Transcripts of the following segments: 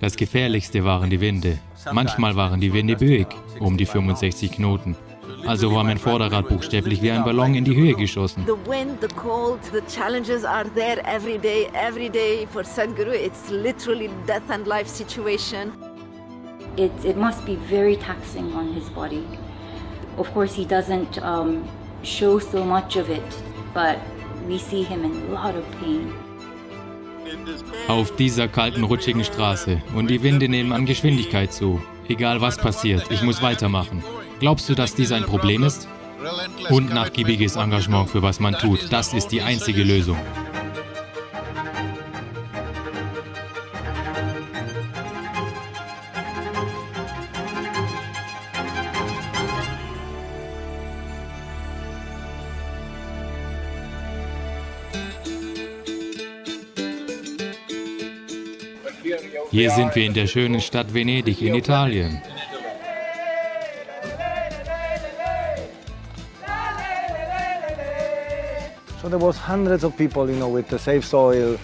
Das gefährlichste waren die Winde. Manchmal waren die Winde böig, um die 65 Knoten. Also war mein Vorderrad buchstäblich wie ein Ballon in die Höhe geschossen. The wind, the cold, the challenges are there every day, every day for Sadhguru. It's literally death and life situation. It, it must be very taxing on his body. Of course, he doesn't um, show so much of it, but we see him in a lot of pain. Auf dieser kalten, rutschigen Straße. Und die Winde nehmen an Geschwindigkeit zu. Egal was passiert, ich muss weitermachen. Glaubst du, dass dies ein Problem ist? Und nachgiebiges Engagement für was man tut, das ist die einzige Lösung. Hier sind wir in der schönen Stadt Venedig in Italien. So there was hundreds of people, you know, with the Safe Soil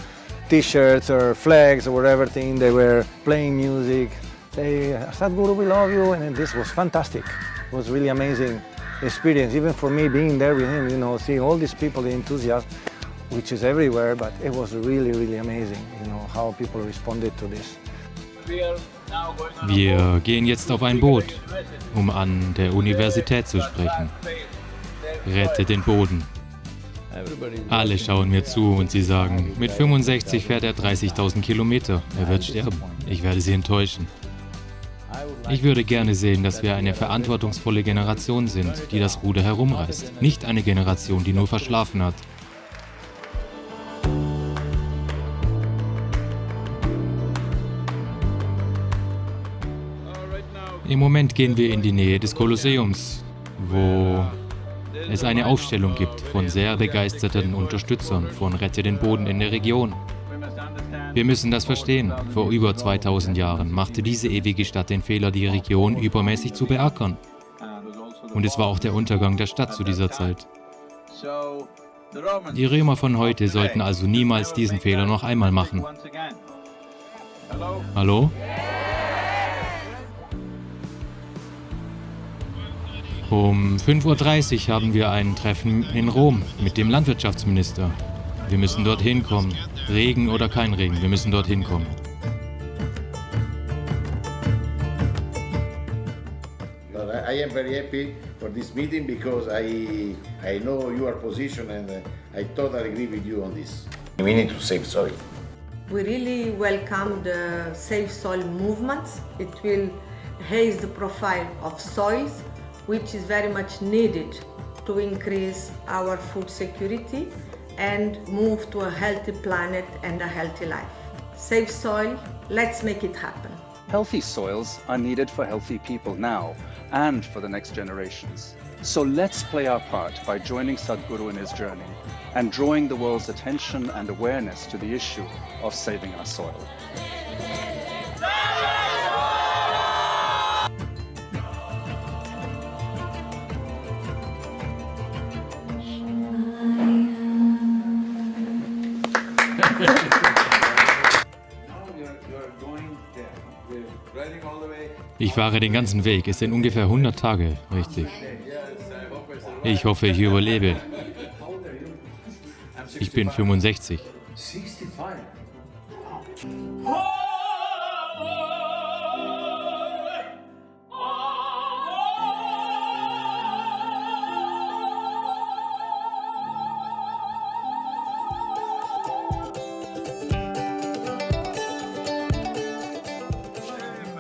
t-shirts or flags or everything. They were playing music. They, said, Sadhguru, we love you. And this was fantastic. It was really amazing experience, even for me being there with him, you know, seeing all these people, the enthusiasm, which is everywhere, but it was really, really amazing, you know, how people responded to this. Wir gehen jetzt auf ein Boot, um an der Universität zu sprechen. Rette den Boden. Alle schauen mir zu und sie sagen, mit 65 fährt er 30.000 Kilometer. Er wird sterben. Ich werde sie enttäuschen. Ich würde gerne sehen, dass wir eine verantwortungsvolle Generation sind, die das Ruder herumreißt. Nicht eine Generation, die nur verschlafen hat. Im Moment gehen wir in die Nähe des Kolosseums, wo es eine Aufstellung gibt von sehr begeisterten Unterstützern von Rette den Boden in der Region. Wir müssen das verstehen. Vor über 2000 Jahren machte diese ewige Stadt den Fehler, die Region übermäßig zu beackern. Und es war auch der Untergang der Stadt zu dieser Zeit. Die Römer von heute sollten also niemals diesen Fehler noch einmal machen. Hallo? Um 5.30 Uhr haben wir ein Treffen in Rom mit dem Landwirtschaftsminister. Wir müssen dorthin kommen. Regen oder kein Regen, wir müssen dorthin kommen. I am very happy for this meeting because I, I know your position and I totally agree with you on this. We need to save soil. We really welcome the Save Soil movement. It will raise the profile of soils which is very much needed to increase our food security and move to a healthy planet and a healthy life. Save soil, let's make it happen. Healthy soils are needed for healthy people now and for the next generations. So let's play our part by joining Sadhguru in his journey and drawing the world's attention and awareness to the issue of saving our soil. Ich fahre den ganzen Weg. Es sind ungefähr 100 Tage, richtig. Ich hoffe, ich überlebe. Ich bin 65.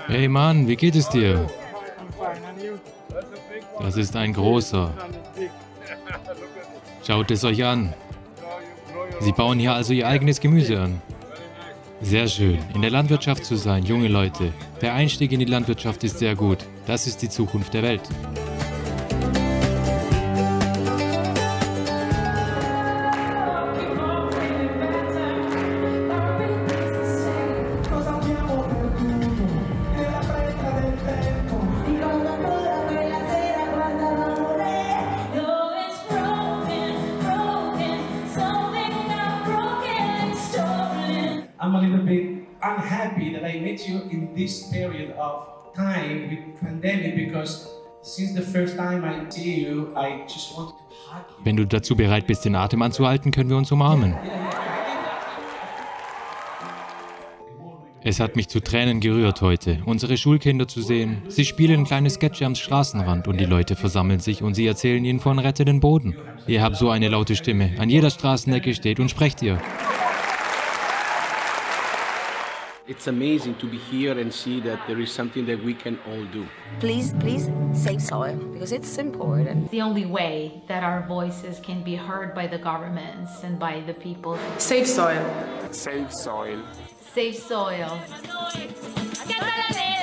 Hey Mann, wie geht es dir? Das ist ein großer. Schaut es euch an. Sie bauen hier also ihr eigenes Gemüse an. Sehr schön, in der Landwirtschaft zu sein, junge Leute. Der Einstieg in die Landwirtschaft ist sehr gut. Das ist die Zukunft der Welt. Met you in this period of time with pandemic because since the first time I see you, I just wanted to hug you. Wenn du dazu bereit bist, den Atem anzuhalten, können wir uns umarmen. Es hat mich zu Tränen gerührt heute, unsere Schulkinder zu sehen. Sie spielen kleine Sketche am Straßenrand und die Leute versammeln sich und sie erzählen ihnen von Rette den Boden. Ihr habt so eine laute Stimme. An jeder Straßenecke steht und sprecht ihr. It's amazing to be here and see that there is something that we can all do. Please, please save soil because it's important. the only way that our voices can be heard by the governments and by the people. Save soil. Save soil. Save soil. Acá está la ley.